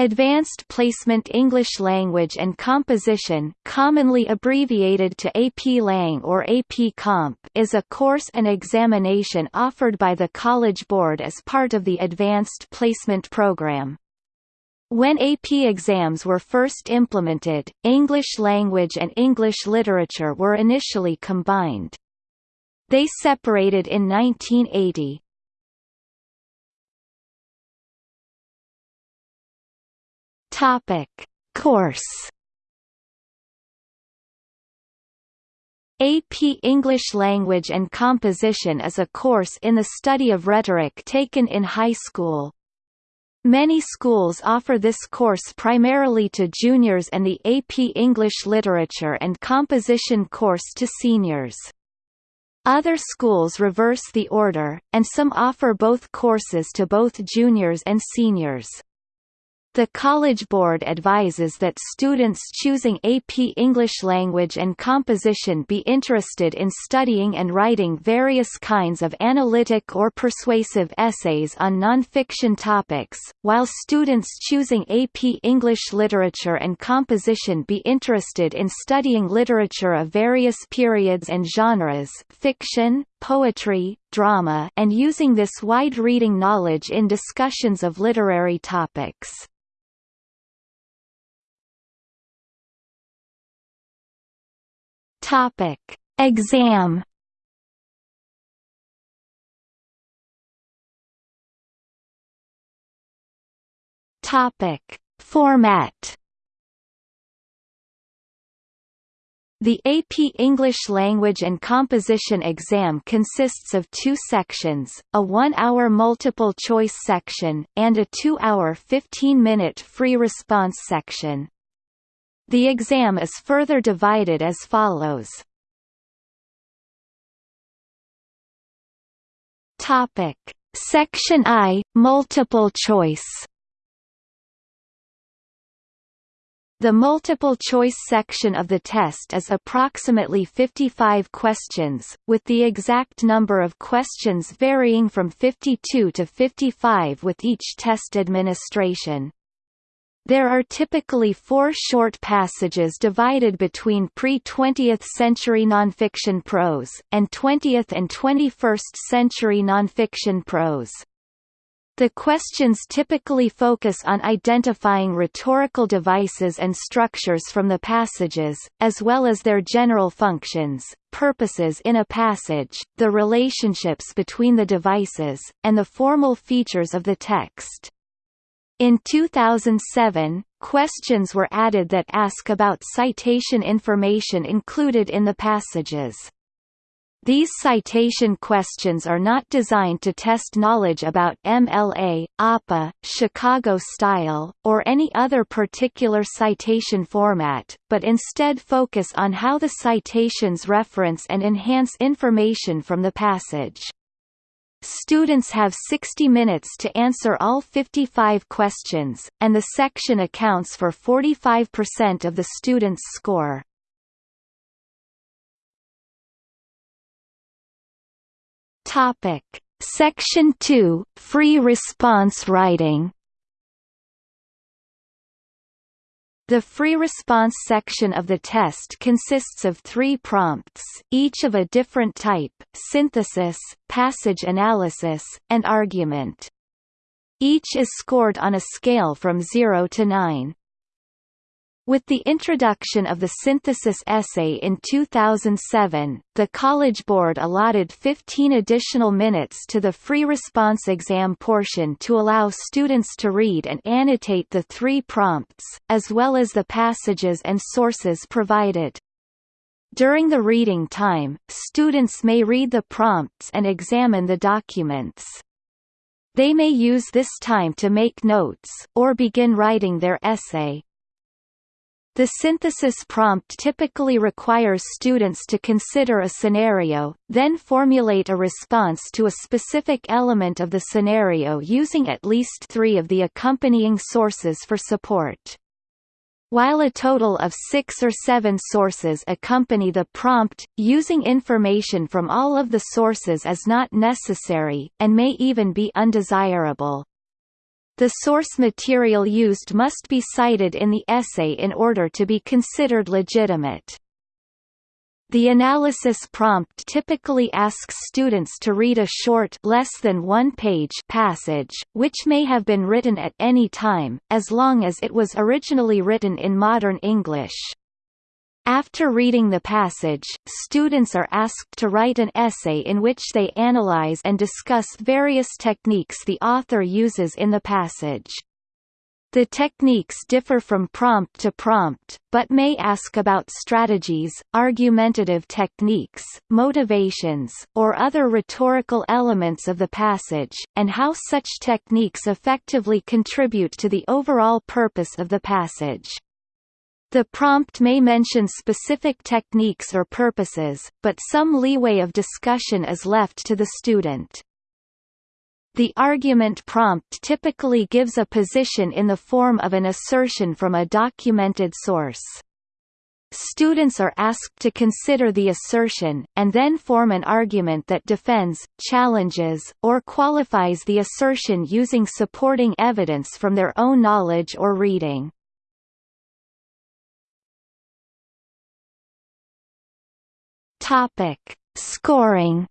Advanced Placement English Language and Composition commonly abbreviated to AP Lang or AP Comp is a course and examination offered by the College Board as part of the Advanced Placement Program. When AP exams were first implemented, English language and English literature were initially combined. They separated in 1980, Topic: Course AP English Language and Composition is a course in the study of rhetoric taken in high school. Many schools offer this course primarily to juniors and the AP English Literature and Composition course to seniors. Other schools reverse the order, and some offer both courses to both juniors and seniors. The College Board advises that students choosing AP English Language and Composition be interested in studying and writing various kinds of analytic or persuasive essays on nonfiction topics, while students choosing AP English Literature and Composition be interested in studying literature of various periods and genres fiction, poetry, drama and using this wide reading knowledge in discussions of literary topics. Topic: Exam. Topic: Format. The AP English Language and Composition exam consists of two sections, a one-hour multiple-choice section, and a two-hour 15-minute free response section. The exam is further divided as follows. Topic: Section I, multiple choice. The multiple-choice section of the test is approximately 55 questions, with the exact number of questions varying from 52 to 55 with each test administration. There are typically four short passages divided between pre-20th century nonfiction prose, and 20th and 21st century nonfiction prose. The questions typically focus on identifying rhetorical devices and structures from the passages, as well as their general functions, purposes in a passage, the relationships between the devices, and the formal features of the text. In 2007, questions were added that ask about citation information included in the passages. These citation questions are not designed to test knowledge about MLA, APA, Chicago style, or any other particular citation format, but instead focus on how the citations reference and enhance information from the passage. Students have 60 minutes to answer all 55 questions, and the section accounts for 45% of the students' score. Topic: Section 2: Free response writing. The free response section of the test consists of three prompts, each of a different type, synthesis, passage analysis, and argument. Each is scored on a scale from 0 to 9. With the introduction of the synthesis essay in 2007, the College Board allotted 15 additional minutes to the free response exam portion to allow students to read and annotate the three prompts, as well as the passages and sources provided. During the reading time, students may read the prompts and examine the documents. They may use this time to make notes, or begin writing their essay. The synthesis prompt typically requires students to consider a scenario, then formulate a response to a specific element of the scenario using at least three of the accompanying sources for support. While a total of six or seven sources accompany the prompt, using information from all of the sources is not necessary, and may even be undesirable. The source material used must be cited in the essay in order to be considered legitimate. The analysis prompt typically asks students to read a short less than one page passage, which may have been written at any time, as long as it was originally written in modern English. After reading the passage, students are asked to write an essay in which they analyze and discuss various techniques the author uses in the passage. The techniques differ from prompt to prompt, but may ask about strategies, argumentative techniques, motivations, or other rhetorical elements of the passage, and how such techniques effectively contribute to the overall purpose of the passage. The prompt may mention specific techniques or purposes, but some leeway of discussion is left to the student. The argument prompt typically gives a position in the form of an assertion from a documented source. Students are asked to consider the assertion, and then form an argument that defends, challenges, or qualifies the assertion using supporting evidence from their own knowledge or reading. Topic: Scoring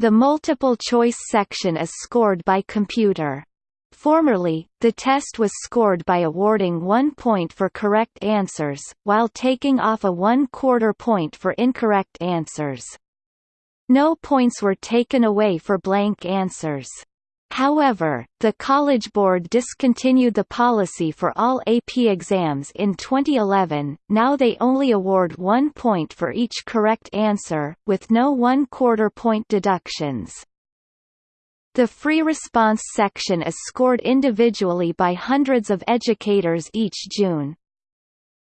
The multiple-choice section is scored by computer. Formerly, the test was scored by awarding one point for correct answers, while taking off a one-quarter point for incorrect answers. No points were taken away for blank answers. However, the College Board discontinued the policy for all AP exams in 2011, now they only award one point for each correct answer, with no one-quarter point deductions. The free response section is scored individually by hundreds of educators each June.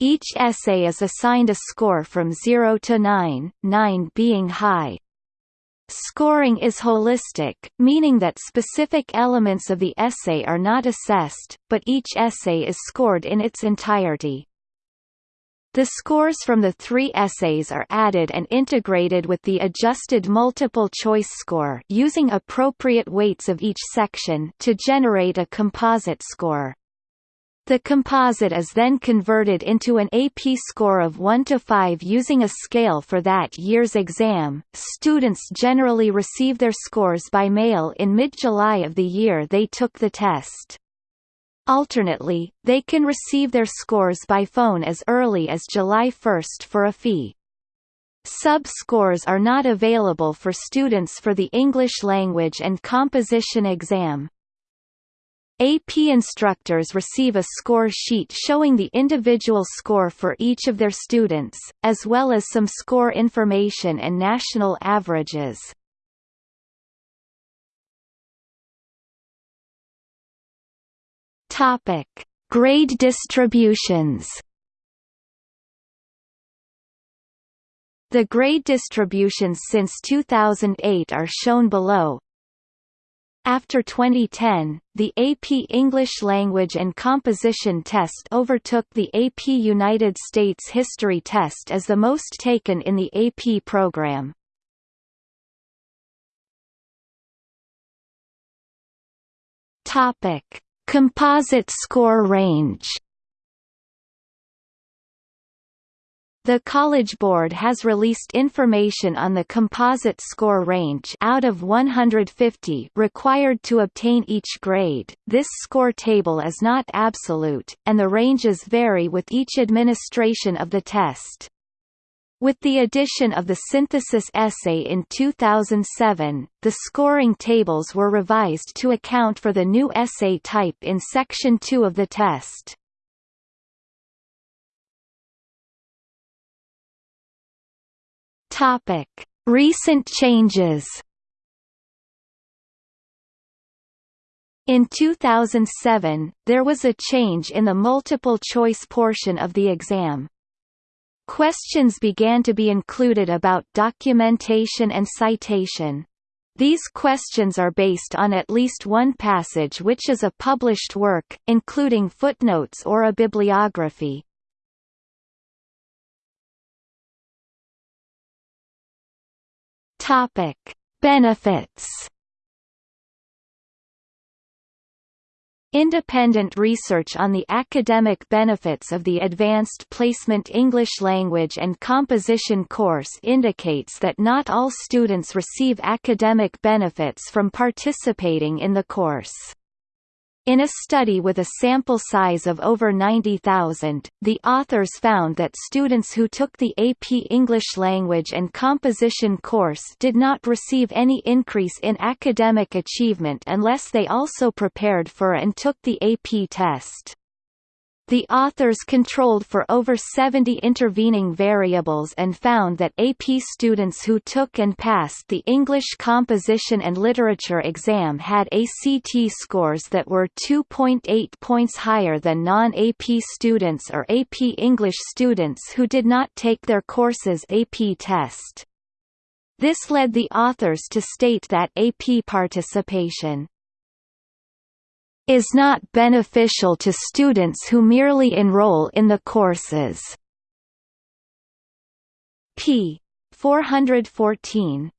Each essay is assigned a score from 0 to 9, 9 being high. Scoring is holistic, meaning that specific elements of the essay are not assessed, but each essay is scored in its entirety. The scores from the three essays are added and integrated with the adjusted multiple-choice score using appropriate weights of each section to generate a composite score. The composite is then converted into an AP score of 1 to 5 using a scale for that year's exam. Students generally receive their scores by mail in mid-July of the year they took the test. Alternately, they can receive their scores by phone as early as July 1 for a fee. Sub-scores are not available for students for the English language and composition exam. AP instructors receive a score sheet showing the individual score for each of their students, as well as some score information and national averages. Topic: Grade distributions. The grade distributions since 2008 are shown below, after 2010, the AP English Language and Composition test overtook the AP United States History test as the most taken in the AP program. Topic: Composite score range The College Board has released information on the composite score range out of 150 required to obtain each grade. This score table is not absolute, and the ranges vary with each administration of the test. With the addition of the synthesis essay in 2007, the scoring tables were revised to account for the new essay type in Section 2 of the test. Topic: Recent changes. In 2007, there was a change in the multiple-choice portion of the exam. Questions began to be included about documentation and citation. These questions are based on at least one passage which is a published work, including footnotes or a bibliography. Topic: Benefits. Independent research on the academic benefits of the Advanced Placement English Language and Composition course indicates that not all students receive academic benefits from participating in the course. In a study with a sample size of over 90,000, the authors found that students who took the AP English Language and Composition course did not receive any increase in academic achievement unless they also prepared for and took the AP test. The authors controlled for over 70 intervening variables and found that AP students who took and passed the English Composition and Literature exam had ACT scores that were 2.8 points higher than non-AP students or AP English students who did not take their course's AP test. This led the authors to state that AP participation is not beneficial to students who merely enroll in the courses. p. 414